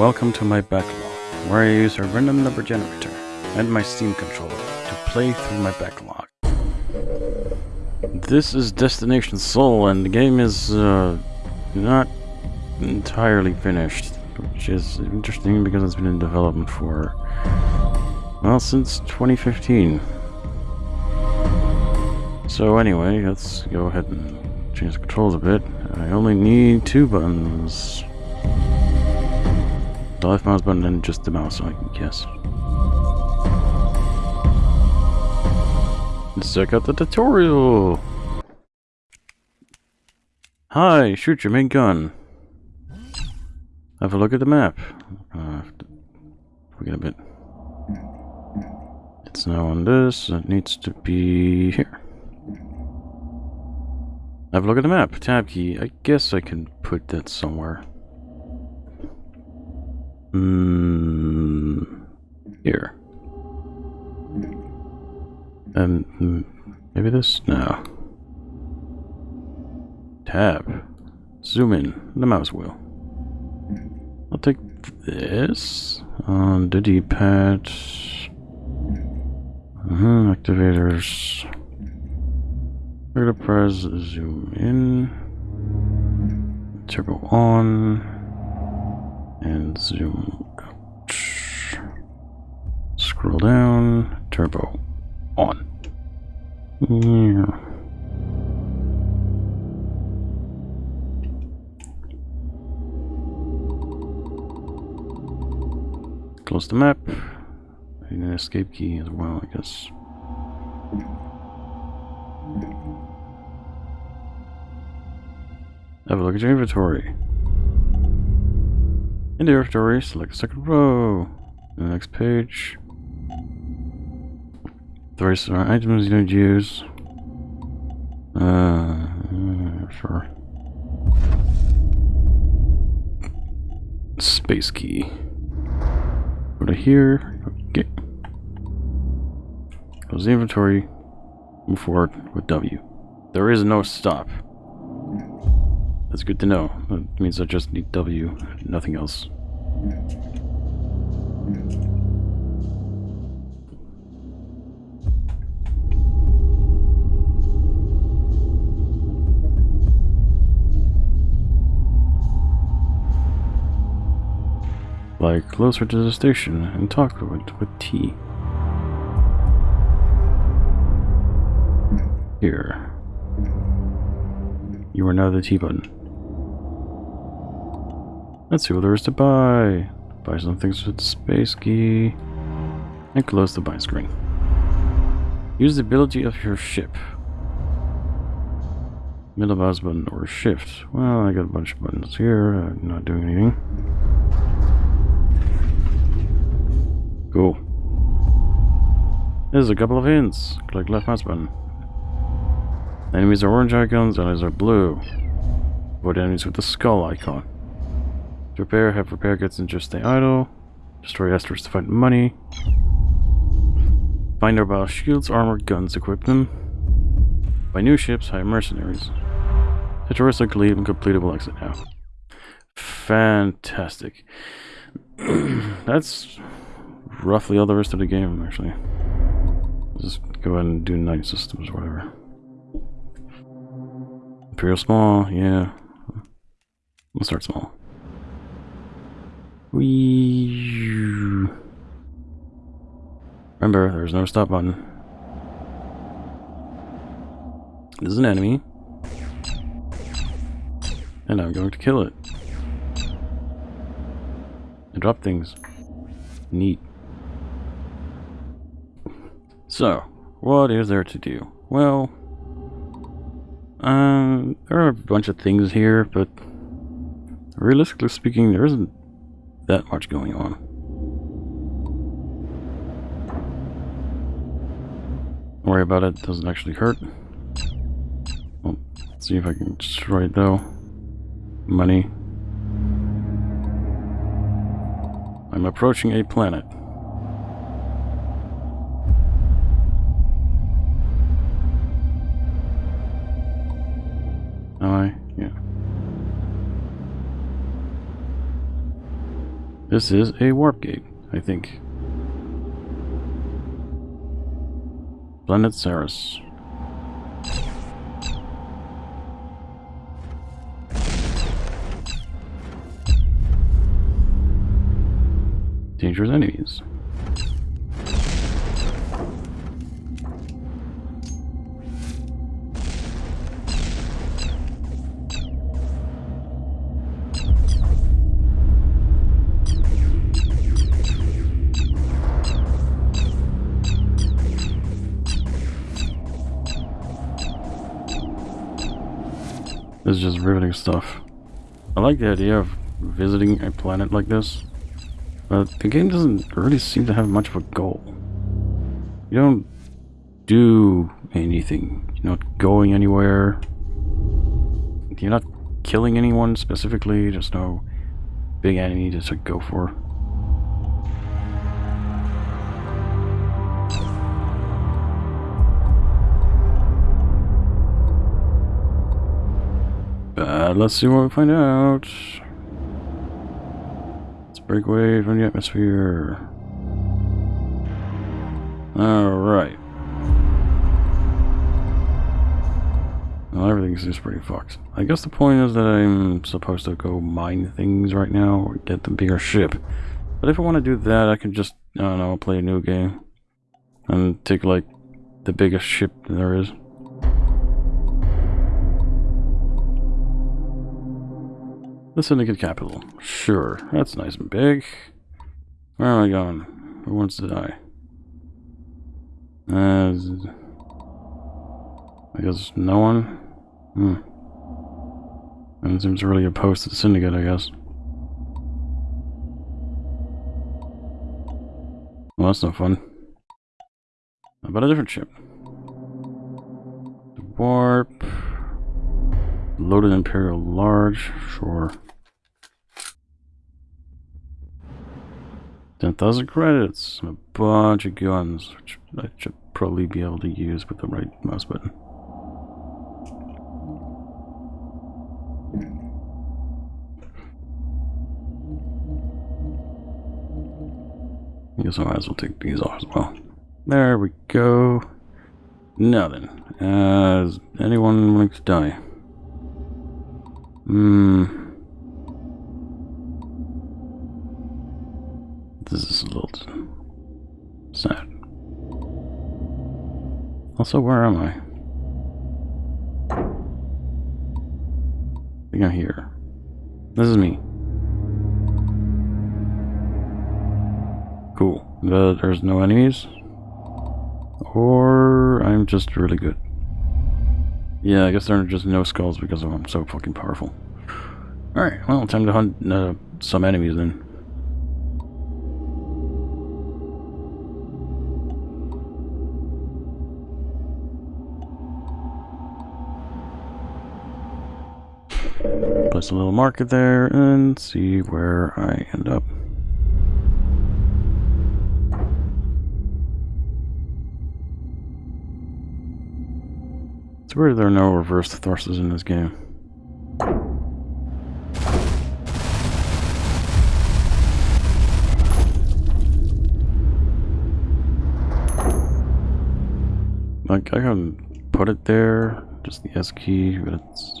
Welcome to my backlog, where I use a random number generator and my Steam controller to play through my backlog. This is Destination Sol, and the game is uh, not entirely finished, which is interesting because it's been in development for, well, since 2015. So anyway, let's go ahead and change the controls a bit. I only need two buttons. The mouse button and just the mouse, I can guess. Let's check out the tutorial! Hi, shoot your main gun. Have a look at the map. Uh, forget a bit. It's now on this, it needs to be here. Have a look at the map. Tab key. I guess I can put that somewhere. Mm, here. Um, maybe this? No. Tab. Zoom in. The mouse wheel. I'll take this on the D-pad. Uh -huh, activators. Gonna press zoom in, turbo on, and zoom out. Scroll down, turbo on. Yeah. Close the map. I need an escape key as well, I guess. Have a look at your inventory. In the inventory, select second row. The next page. Various items you don't use. Uh, sure. Space key. Go to here. Okay. Close the inventory. Move forward with W. There is no stop. That's good to know. That means I just need W, nothing else. Fly closer to the station and talk with, with T. Here. You are now the T button. Let's see what there is to buy. Buy some things with the space key. And close the buy screen. Use the ability of your ship. Middle mouse button or shift. Well, I got a bunch of buttons here. I'm not doing anything. Cool. There's a couple of hints. Click left mouse button. Enemies are orange icons, enemies are blue. Avoid enemies with the skull icon. Repair, have repair kits and just stay idle. Destroy asteroids to find money. Find our battle shields, armor, guns, equip them. Buy new ships, hire mercenaries. Terrorists can leave and completable exit now. Fantastic. That's roughly all the rest of the game, actually. Just go ahead and do night systems or whatever. Imperial small, yeah. We'll start small. Whee. Remember, there's no stop button. This is an enemy. And I'm going to kill it. And drop things. Neat. So, what is there to do? Well, um, there are a bunch of things here, but realistically speaking, there isn't that much going on. Don't worry about it, doesn't actually hurt. Well, let's see if I can destroy it though. Money. I'm approaching a planet. I? This is a warp gate, I think. Planet Ceres. Dangerous enemies. This is just riveting stuff. I like the idea of visiting a planet like this, but the game doesn't really seem to have much of a goal. You don't do anything. You're not going anywhere. You're not killing anyone specifically. There's no big enemy to go for. Let's see what we find out. Let's break away from the atmosphere. Alright. Well, everything seems pretty fucked. I guess the point is that I'm supposed to go mine things right now or get the bigger ship. But if I want to do that, I can just, I don't know, play a new game. And take, like, the biggest ship there is. The Syndicate Capital. Sure, that's nice and big. Where am I going? Who wants to die? Uh, I guess no one? Hmm. And it seems really opposed to the Syndicate, I guess. Well, that's no fun. How about a different ship? Warp. Loaded Imperial Large, sure. 10,000 credits, and a bunch of guns, which I should probably be able to use with the right mouse button. I guess I might as well take these off as well. There we go. Then, uh, anyone like to die? Hmm. This is a little sad. Also, where am I? I think I'm here. This is me. Cool. But there's no enemies. Or I'm just really good. Yeah, I guess there are just no skulls because I'm so fucking powerful. Alright, well, time to hunt uh, some enemies then. Place a little marker there and see where I end up. It's weird there are no reverse thrusters in this game. Like, I can put it there, just the S key, but it's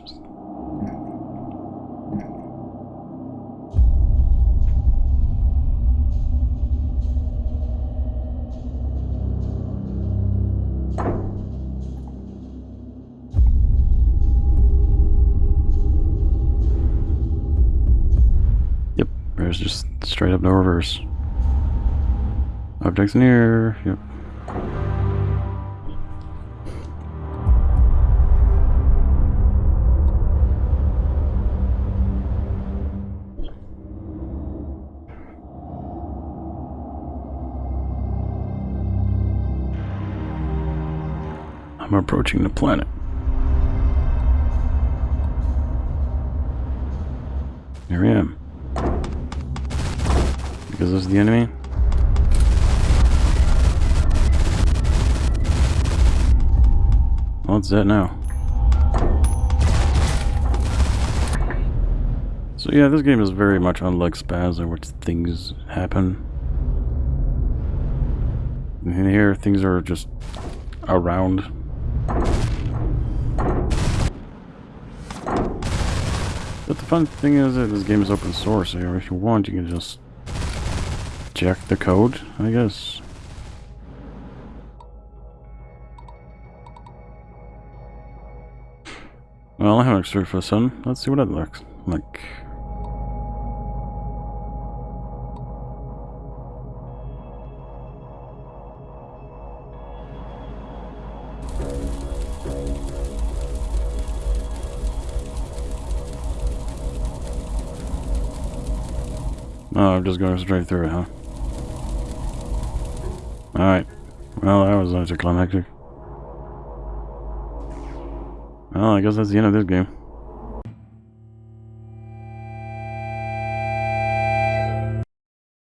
no. Objects near, yep. I'm approaching the planet. Here I am. Because this is the enemy? What's that now? So yeah, this game is very much unlike Spaz, in which things happen. And here, things are just around. But the fun thing is that this game is open source, so if you want, you can just check the code, I guess. Well, I have an extra sun. Let's see what that looks like. Oh, I'm just going straight through it, huh? Alright. Well, that was anticlimactic. Well, I guess that's the end of this game.